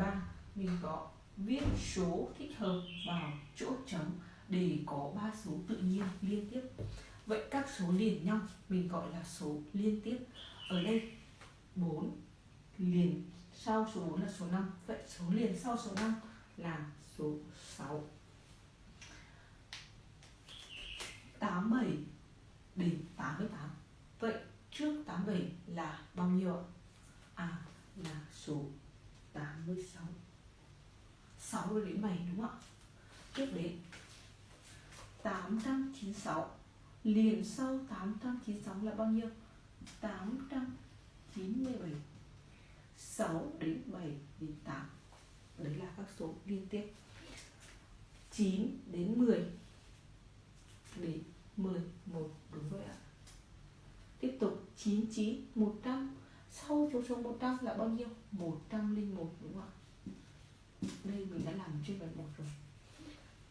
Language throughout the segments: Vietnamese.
3 mình có viết số thích hợp vào chỗ trống để có ba số tự nhiên liên tiếp. Vậy các số liền nhau, mình gọi là số liên tiếp. Ở đây 4 liền sau số 4 là số 5 vậy số liền sau số 5 là số 6 87 đến 88 vậy trước 87 là bao nhiêu ạ? À là số 86 6 đến 7 đúng không ạ? tiếp đến. 896 liền sau 896 là bao nhiêu? 897 6 đến 7 đến 8 Đấy là các số liên tiếp. 9 đến 10 đến 11 đúng vậy ạ. Tiếp tục. 99 100 sau số số 100 là bao nhiêu? 101 đúng không ạ? Đây mình đã làm trên bài 1 rồi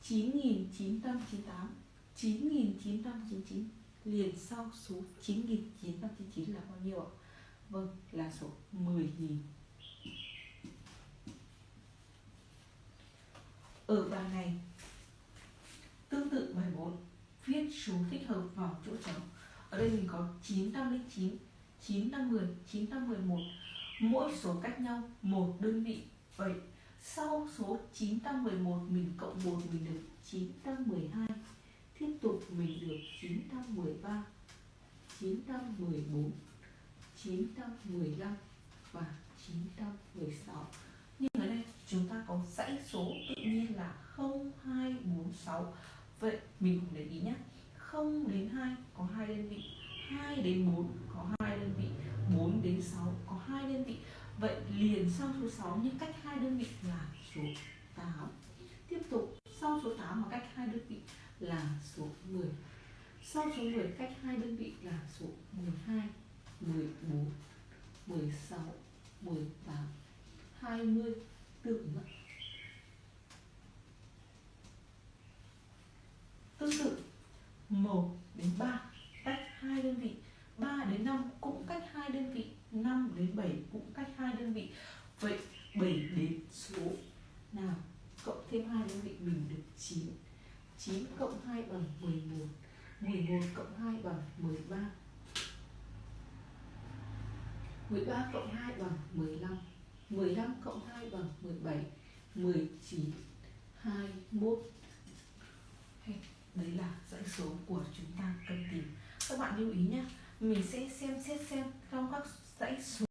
9998 9999 liền sau số 9999 là bao nhiêu ạ? Vâng, là số 10.000 Ở bài này Tương tự bài 4 Viết số thích hợp vào chỗ trống Ở đây mình có 909 950 911 Mỗi số cách nhau một đơn vị. Vậy sau số 911 mình cộng 1 mình được 912 Tiếp tục mình được 913 914 915 và 916 Nhưng ở đây chúng ta có dãy số tự nhiên là 0246 Vậy mình cùng để ý nhé. 0 đến 2 có 2 đơn vị 2 đến 4 có đơn vị 4 đến 6 có hai đơn vị. Vậy liền sau số 6 nhưng cách hai đơn vị là số 8 Tiếp tục, sau số 8 mà cách hai đơn vị là số 10 Sau số 10 cách hai đơn vị là số 12 14 16 18 20 tương ứng Tương tự 1 đến 3 cách 2 đơn vị 3 đến 5 cũng cách 2 đơn vị 5 đến 7 cũng cách hai đơn vị. Vậy 7 đến số nào? Cộng thêm hai đơn vị mình được 9 9 cộng 2 bằng 11 11 cộng 2 bằng 13 13 cộng 2 bằng 15 15 cộng 2 bằng 17 19 21 Đấy là dãy số của chúng ta cần tìm. Các bạn lưu ý nhé Mình sẽ xem, xét, xem trong các dãy số